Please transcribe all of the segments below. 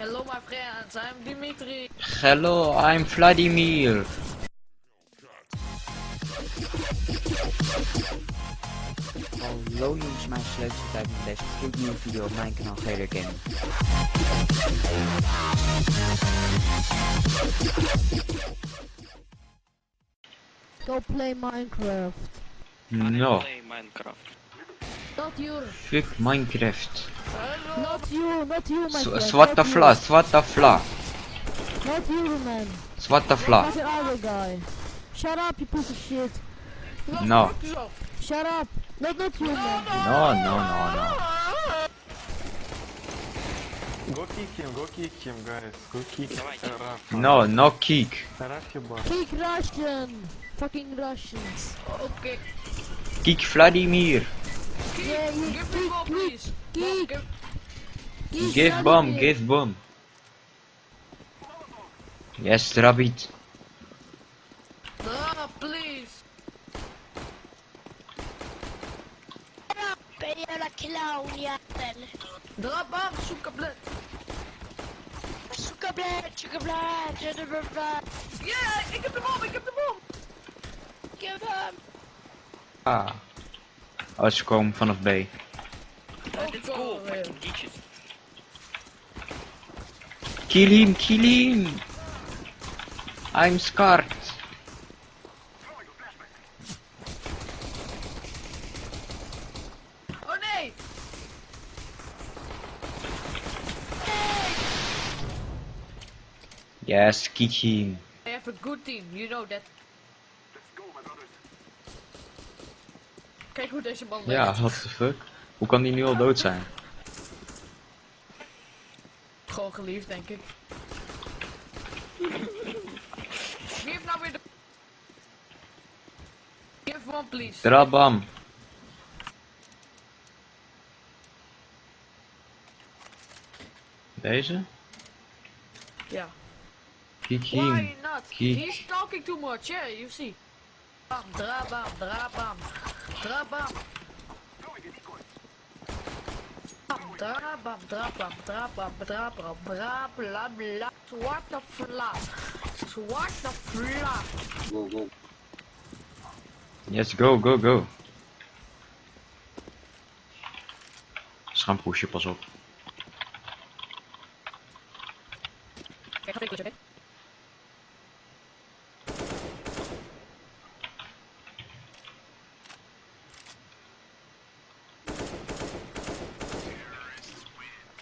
Hello my friends, I'm Dimitri. Hello, I'm Vladimir. Hallo jongens, mijn sleutel tijd met deze gloednieuwe video op mijn kanaal Gator Gaming. Go play Minecraft. No, Play Minecraft. Not you. Fick Minecraft. Not you, not you, my friend. the Swatafla. Not you, man. Swatafla. Not the other guy. Shut up, you piece of shit. No. Shut up. Not not you, man. No, no, no, no. Go kick him, go kick him, guys. Go kick him. No, no kick. Kick Russian. Fucking Russians. Okay. Kick Vladimir. Keep, yeah, yeah, give me more, please. Keep, give, give, give bomb, give bomb. Yes, rabbit. Ah, no, please. Ben jävla clownjävel. Dra bomb, sugarblöt. Sugarblöt, sugarblöt, sugarblöt. Yeah, ik heb de bom, ik heb de bom. Give hem. Ah. Oh, ze komen vanaf B. Let's go, go, fucking geekjes. Kill him, kill him. I'm scared. Oh nee. Yes, kick him. I have a good team, you know that. Kijk hoe deze man Ja, what the fuck? Hoe kan die nu al dood zijn? Gewoon geliefd, denk ik. Geef nou weer de... Give one, please. Drabam. Deze? Ja. Kick Why not? Kick. He's talking too much, yeah, you see. Bam, dra bam, dra bam, dra bam. Bam, dra bam, dra bam, dra bam, dra bam, bla bla bla. Zwarte vla. Zwarte vla. Yes, go, go, go. Pushen, pas op. Kijk, ga ik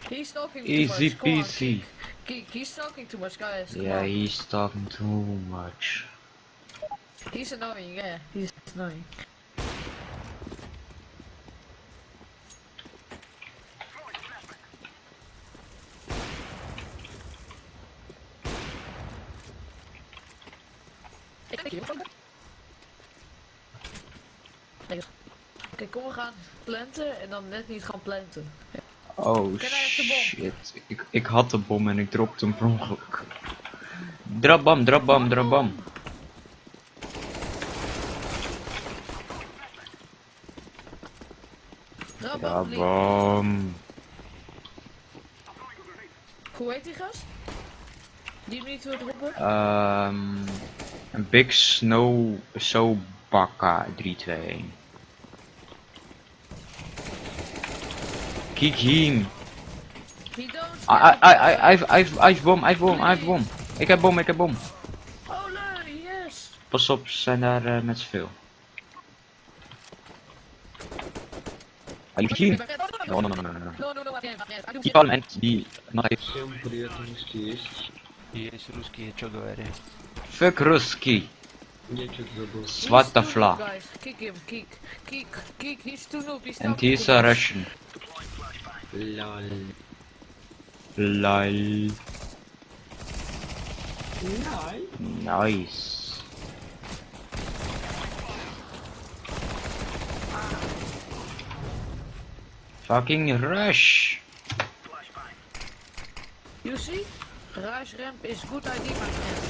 He's talking too Easy much. Peasy. Geek, he's talking too much, guys. Come Yeah, on. he's talking too much. He's annoying, yeah. He's annoying. Oké, kom we gaan planten en dan net niet gaan planten. Oh bom? shit. Ik, ik had de bom en ik dropte hem per ongeluk. Drabam, drabam, drabam. Rabba, please. Drabam. Hoe heet die gast? Die niet wil droppen? Ehm een Big Snow Sobaka 321. Kick him. He don't. I, I, I, I, I've, I've, I've bom, I've bom, I've bom. Ik heb bom, ik heb bom. Oh, nee, yes. Pas op, ze zijn daar eh, met zoveel. Ah, you kill him. No, no, no, no, no, no. No, no, no, my friend, my friend. I do Die parlement, die... Всем привет, русские есть. Есть русские, что говорят? Fuck Ruski. Я что-то забыл. He's Zwarte too noob, vla. Guys, kick him, kick, kick, kick. He's too noob. He's And talking he's too a much. Russian. Lol. Lol. Lol. Nice. Fucking rush. You see? Rush ramp is good idea, my friend.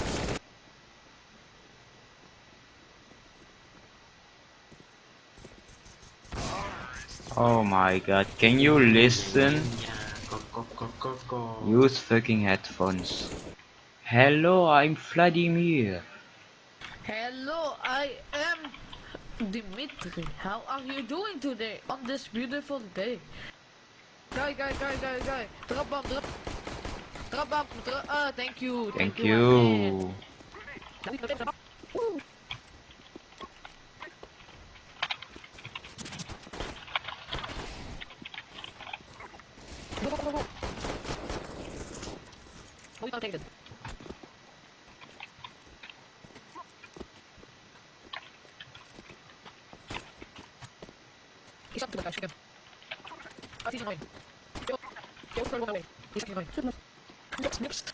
Oh my god, can you listen? Use fucking headphones. Hello, I'm Vladimir. Hello, I am Dimitri. How are you doing today on this beautiful day? Guy, guy, guy, guy, guy. Drop bomb, drop. Drop bomb, drop. Uh, thank you. Thank, thank you. you. Oh, take it. Isang tumatay, sige. At isang ngayon. Kaya, kaya ko away! He's Isang ngayon. Sige na. Next, next.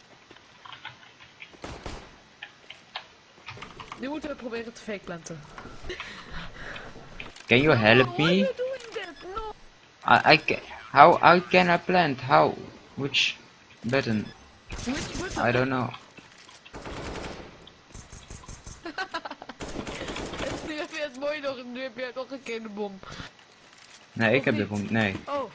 Nu moeten we proberen te fake planten. Can you help me? I, I can, how I can I plant? How? Which button? I don't know. nu heb je het mooi nog, nu heb je nog een keer de bom. Nee, ik heb de bom. Nee. Oh,